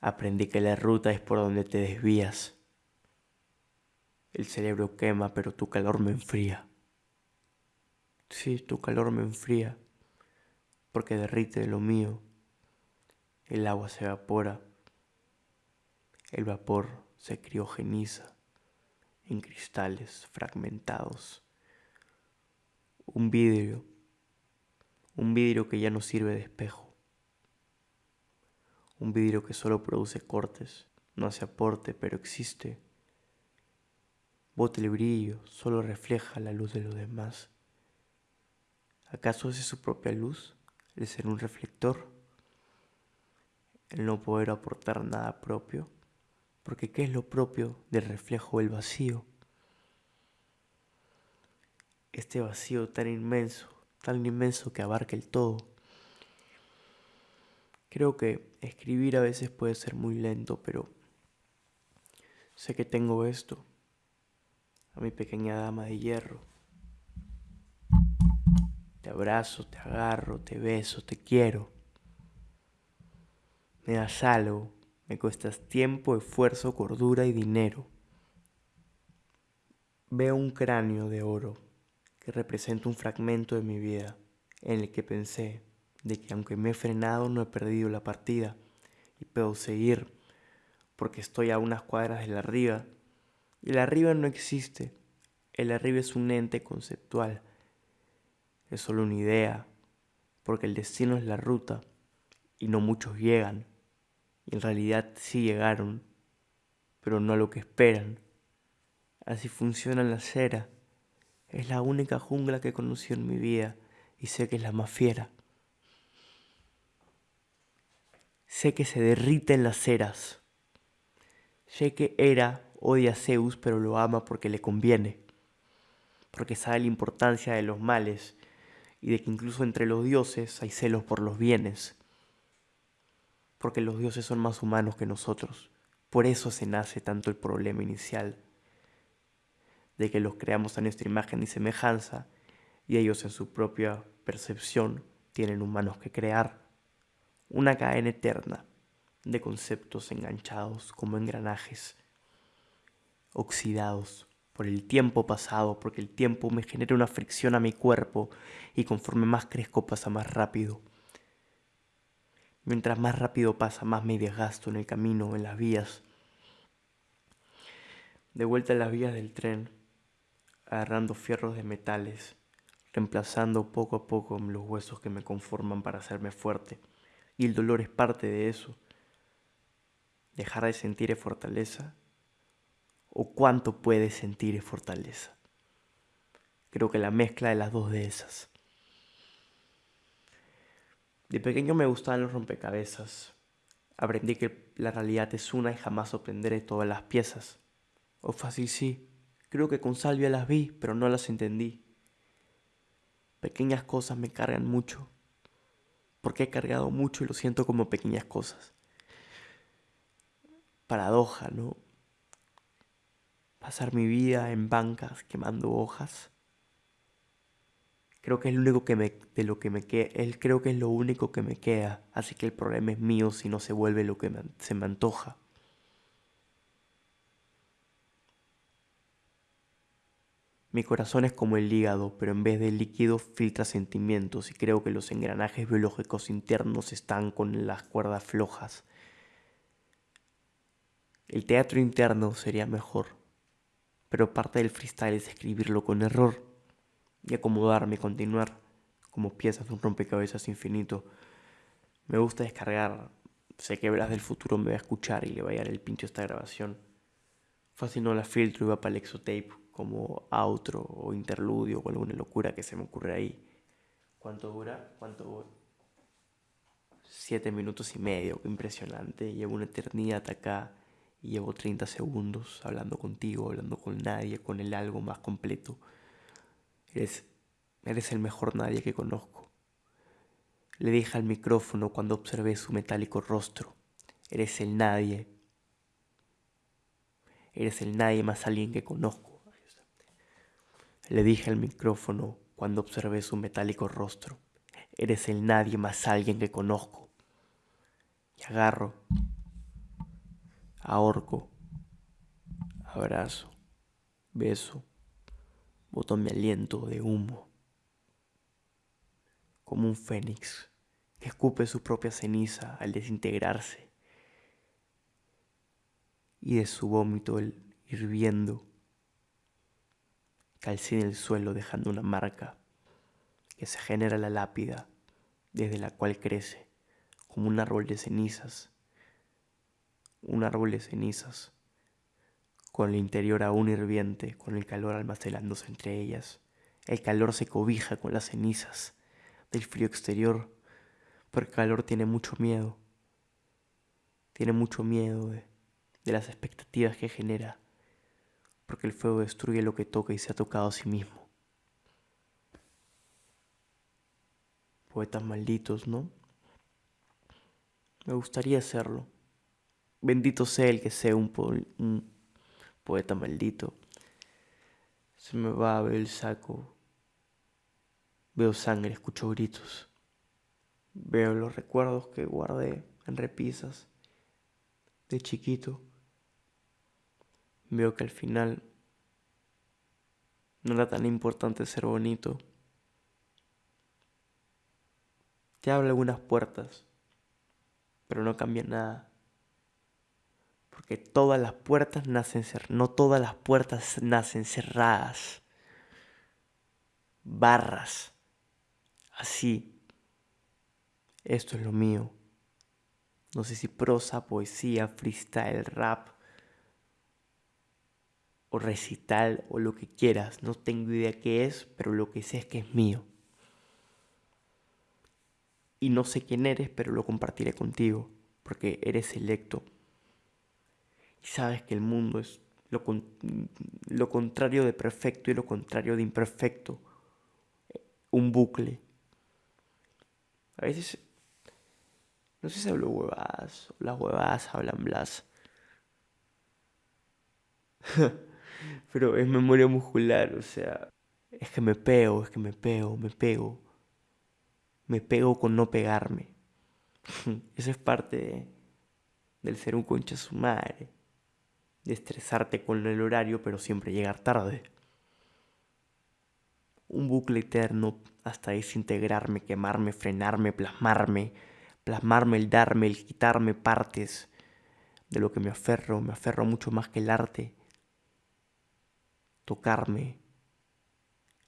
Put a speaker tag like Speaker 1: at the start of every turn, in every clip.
Speaker 1: Aprendí que la ruta es por donde te desvías. El cerebro quema, pero tu calor me enfría. Sí, tu calor me enfría, porque derrite lo mío. El agua se evapora, el vapor se criogeniza en cristales fragmentados. Un vidrio, un vidrio que ya no sirve de espejo un vidrio que solo produce cortes, no hace aporte, pero existe. Bota el brillo, solo refleja la luz de los demás. ¿Acaso es su propia luz, el ser un reflector? El no poder aportar nada propio, porque ¿qué es lo propio del reflejo del vacío? Este vacío tan inmenso, tan inmenso que abarca el todo Creo que escribir a veces puede ser muy lento, pero sé que tengo esto, a mi pequeña dama de hierro. Te abrazo, te agarro, te beso, te quiero. Me das algo, me cuestas tiempo, esfuerzo, cordura y dinero. Veo un cráneo de oro que representa un fragmento de mi vida en el que pensé de que aunque me he frenado no he perdido la partida y puedo seguir porque estoy a unas cuadras del arriba. Y el arriba no existe, el arriba es un ente conceptual, es solo una idea, porque el destino es la ruta y no muchos llegan, y en realidad sí llegaron, pero no a lo que esperan. Así funciona la cera, es la única jungla que he conocido en mi vida y sé que es la más fiera. Sé que se derrite en las ceras. Sé que Hera odia a Zeus, pero lo ama porque le conviene. Porque sabe la importancia de los males y de que incluso entre los dioses hay celos por los bienes. Porque los dioses son más humanos que nosotros. Por eso se nace tanto el problema inicial de que los creamos a nuestra imagen y semejanza y ellos en su propia percepción tienen humanos que crear una cadena eterna de conceptos enganchados como engranajes, oxidados por el tiempo pasado, porque el tiempo me genera una fricción a mi cuerpo y conforme más crezco pasa más rápido. Mientras más rápido pasa, más me desgasto en el camino, en las vías. De vuelta a las vías del tren, agarrando fierros de metales, reemplazando poco a poco los huesos que me conforman para hacerme fuerte y el dolor es parte de eso. Dejar de sentir es fortaleza. ¿O cuánto puedes sentir es fortaleza? Creo que la mezcla de las dos de esas. De pequeño me gustaban los rompecabezas. Aprendí que la realidad es una y jamás obtendré todas las piezas. O fácil sí. Creo que con Salvia las vi, pero no las entendí. Pequeñas cosas me cargan mucho porque he cargado mucho y lo siento como pequeñas cosas. Paradoja, ¿no? Pasar mi vida en bancas quemando hojas. Creo que es lo único que me, de lo que me queda, él creo que es lo único que me queda, así que el problema es mío si no se vuelve lo que se me antoja. Mi corazón es como el hígado, pero en vez de líquido filtra sentimientos y creo que los engranajes biológicos internos están con las cuerdas flojas. El teatro interno sería mejor, pero parte del freestyle es escribirlo con error y acomodarme y continuar como piezas de un rompecabezas infinito. Me gusta descargar, sé que Verás del Futuro me va a escuchar y le va a dar el pincho esta grabación. Fácil no la filtro y va para el exotape como outro o interludio o alguna locura que se me ocurre ahí. ¿Cuánto dura? ¿Cuánto dura? Siete minutos y medio, impresionante. Llevo una eternidad acá y llevo 30 segundos hablando contigo, hablando con nadie, con el algo más completo. Eres, eres el mejor nadie que conozco. Le dije al micrófono cuando observé su metálico rostro. Eres el nadie. Eres el nadie más alguien que conozco. Le dije al micrófono cuando observé su metálico rostro. Eres el nadie más alguien que conozco. Y agarro ahorco, abrazo, beso, boto mi aliento de humo, como un fénix que escupe su propia ceniza al desintegrarse y de su vómito el hirviendo calcina el suelo dejando una marca que se genera la lápida desde la cual crece como un árbol de cenizas, un árbol de cenizas, con el interior aún hirviente, con el calor almacenándose entre ellas. El calor se cobija con las cenizas del frío exterior, pero el calor tiene mucho miedo, tiene mucho miedo de las expectativas que genera porque el fuego destruye lo que toca y se ha tocado a sí mismo. Poetas malditos, ¿no? Me gustaría serlo. Bendito sea el que sea un, poeta maldito. Se me va a ver el saco. Veo sangre, escucho gritos. Veo los recuerdos que guardé en repisas de chiquito veo que al final no era tan importante ser bonito. Te abre algunas puertas, pero no cambia nada. Porque todas las puertas nacen cerradas. No todas las puertas nacen cerradas. Barras. Así. Esto es lo mío. No sé si prosa, poesía, freestyle, rap recital o lo que quieras. No tengo idea qué es, pero lo que sé es que es mío. Y no sé quién eres, pero lo compartiré contigo, porque eres selecto. Y sabes que el mundo es lo, lo contrario de perfecto y lo contrario de imperfecto. Un bucle. A veces, no sé si hablo huevadas, o las huevadas hablan blas. pero es memoria muscular, o sea, es que me pego, es que me pego, me pego. Me pego con no pegarme. Eso es parte del ser un concha su madre. De estresarte con el horario, pero siempre llegar tarde. Un bucle eterno hasta desintegrarme, quemarme, frenarme, plasmarme, plasmarme el darme, el quitarme partes de lo que me aferro, me aferro mucho más que el arte tocarme,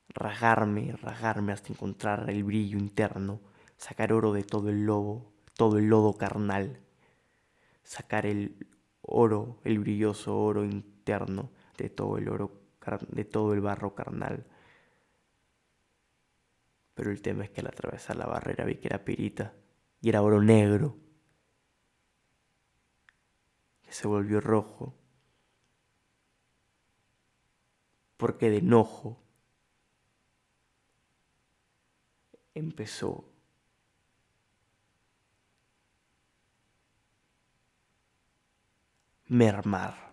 Speaker 1: rasgarme, rasgarme hasta encontrar el brillo interno, sacar oro de todo el lobo, todo el lodo carnal, sacar el oro, el brilloso oro interno de todo el oro, de todo el barro carnal. Pero el tema es que al atravesar la barrera vi que era pirita y era oro negro, que se volvió rojo porque de enojo empezó mermar.